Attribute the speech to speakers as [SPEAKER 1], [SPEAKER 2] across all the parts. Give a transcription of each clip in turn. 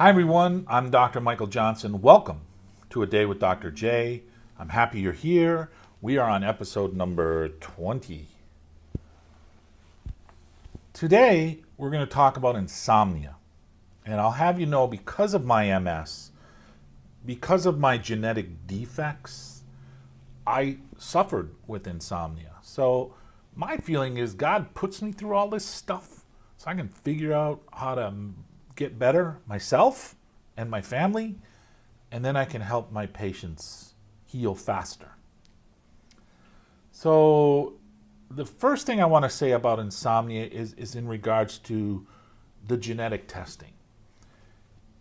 [SPEAKER 1] Hi everyone, I'm Dr. Michael Johnson. Welcome to A Day with Dr. J. I'm happy you're here. We are on episode number 20. Today, we're going to talk about insomnia. And I'll have you know because of my MS, because of my genetic defects, I suffered with insomnia. So my feeling is God puts me through all this stuff so I can figure out how to get better myself and my family, and then I can help my patients heal faster. So the first thing I want to say about insomnia is, is in regards to the genetic testing.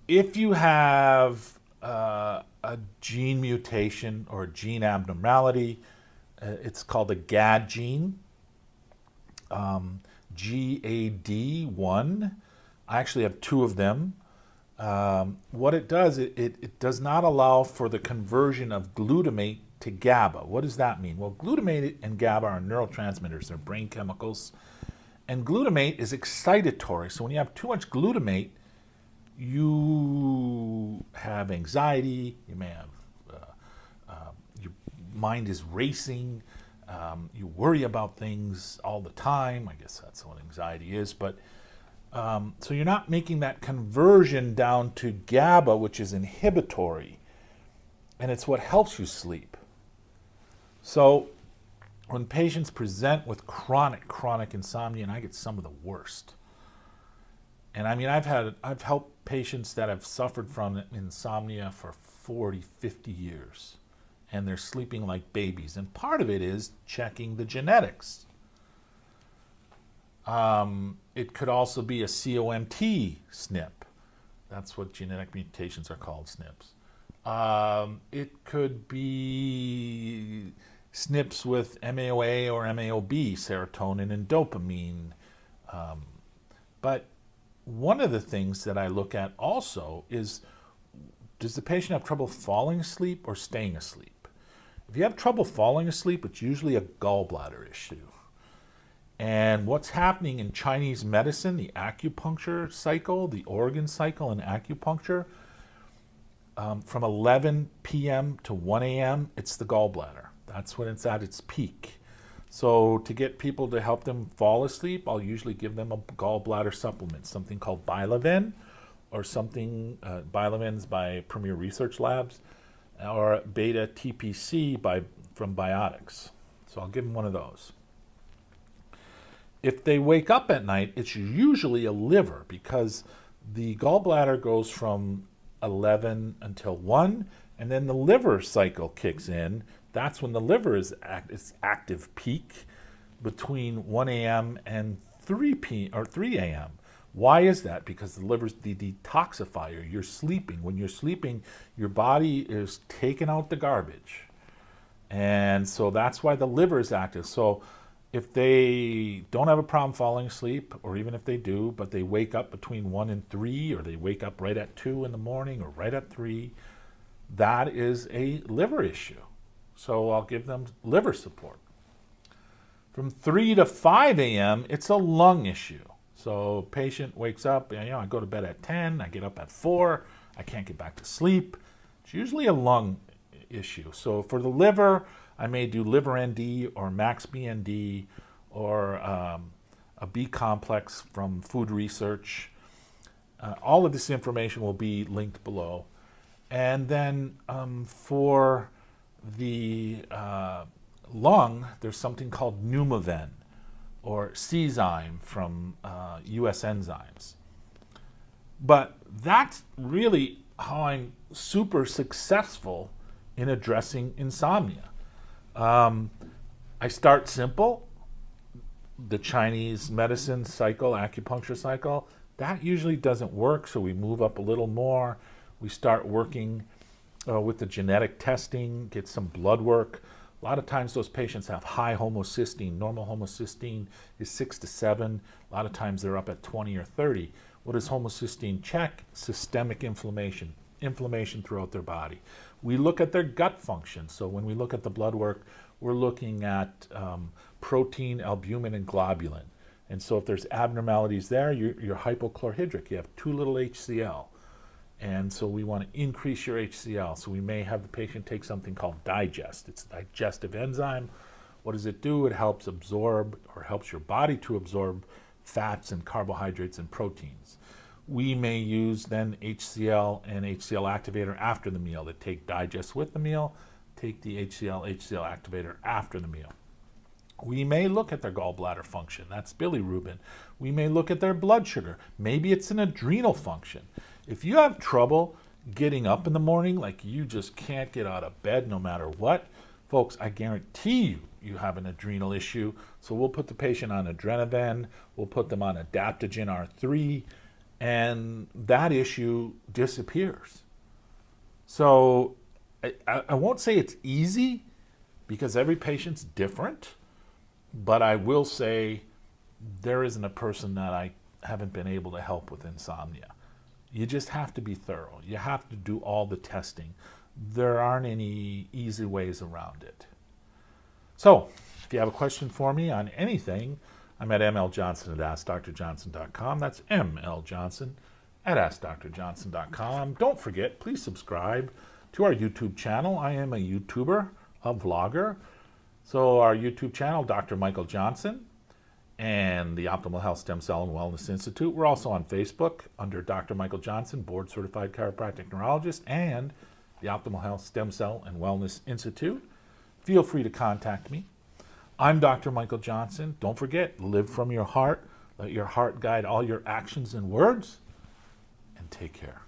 [SPEAKER 1] If you have uh, a gene mutation or gene abnormality, uh, it's called a GAD gene, um, GAD1, I actually have two of them. Um, what it does, it, it, it, does not allow for the conversion of glutamate to GABA. What does that mean? Well, glutamate and GABA are neurotransmitters, they're brain chemicals. And glutamate is excitatory. So when you have too much glutamate, you have anxiety, you may have, uh, uh, your mind is racing, um, you worry about things all the time. I guess that's what anxiety is. But um, so you're not making that conversion down to GABA, which is inhibitory, and it's what helps you sleep. So when patients present with chronic, chronic insomnia, and I get some of the worst, and I mean, I've had, I've helped patients that have suffered from insomnia for 40, 50 years, and they're sleeping like babies. And part of it is checking the genetics. Um, it could also be a COMT SNP. That's what genetic mutations are called, SNPs. Um, it could be SNPs with MAOA or MAOB, serotonin and dopamine. Um, but one of the things that I look at also is does the patient have trouble falling asleep or staying asleep? If you have trouble falling asleep, it's usually a gallbladder issue. And what's happening in Chinese medicine, the acupuncture cycle, the organ cycle in acupuncture, um, from 11 p.m. to 1 a.m., it's the gallbladder. That's when it's at its peak. So to get people to help them fall asleep, I'll usually give them a gallbladder supplement, something called Bileven, or something, uh, by Premier Research Labs, or Beta TPC by, from Biotics. So I'll give them one of those. If they wake up at night, it's usually a liver because the gallbladder goes from 11 until 1, and then the liver cycle kicks in. That's when the liver is at its active peak between 1 a.m. and 3 p. or 3 a.m. Why is that? Because the liver's the detoxifier. You're sleeping. When you're sleeping, your body is taking out the garbage. And so that's why the liver is active. So if they don't have a problem falling asleep, or even if they do, but they wake up between 1 and 3, or they wake up right at 2 in the morning or right at 3, that is a liver issue. So I'll give them liver support. From 3 to 5 a.m., it's a lung issue. So patient wakes up, you know, I go to bed at 10, I get up at 4, I can't get back to sleep. It's usually a lung issue. So for the liver, I may do liver ND or max BND or um, a B complex from food research. Uh, all of this information will be linked below. And then um, for the uh, lung, there's something called Pneumoven or Czyme from uh, US Enzymes. But that's really how I'm super successful in addressing insomnia. Um, I start simple. The Chinese medicine cycle, acupuncture cycle, that usually doesn't work, so we move up a little more. We start working uh, with the genetic testing, get some blood work. A lot of times those patients have high homocysteine. Normal homocysteine is 6 to 7. A lot of times they're up at 20 or 30. What does homocysteine check? Systemic inflammation, inflammation throughout their body. We look at their gut function. So when we look at the blood work, we're looking at um, protein, albumin, and globulin. And so if there's abnormalities there, you're, you're hypochlorhydric. You have too little HCl. And so we want to increase your HCl. So we may have the patient take something called digest. It's a digestive enzyme. What does it do? It helps absorb or helps your body to absorb fats and carbohydrates and proteins. We may use then HCl and HCl activator after the meal to take digest with the meal, take the HCl, HCl activator after the meal. We may look at their gallbladder function. That's bilirubin. We may look at their blood sugar. Maybe it's an adrenal function. If you have trouble getting up in the morning, like you just can't get out of bed no matter what, folks, I guarantee you, you have an adrenal issue. So we'll put the patient on Adrenaven, we'll put them on Adaptogen R3, and that issue disappears. So I, I won't say it's easy because every patient's different but I will say there isn't a person that I haven't been able to help with insomnia. You just have to be thorough. You have to do all the testing. There aren't any easy ways around it. So, if you have a question for me on anything, I'm at mljohnson at askdrjohnson.com. That's mljohnson at askdrjohnson.com. Don't forget, please subscribe to our YouTube channel. I am a YouTuber, a vlogger. So our YouTube channel, Dr. Michael Johnson, and the Optimal Health Stem Cell and Wellness Institute. We're also on Facebook under Dr. Michael Johnson, board certified chiropractic neurologist, and the Optimal Health Stem Cell and Wellness Institute. Feel free to contact me. I'm Dr. Michael Johnson. Don't forget, live from your heart. Let your heart guide all your actions and words. And take care.